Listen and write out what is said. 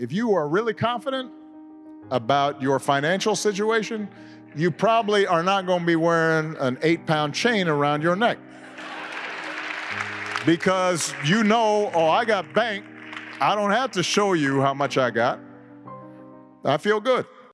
if you are really confident about your financial situation, you probably are not going to be wearing an eight pound chain around your neck. Because you know, oh, I got bank. I don't have to show you how much I got. I feel good.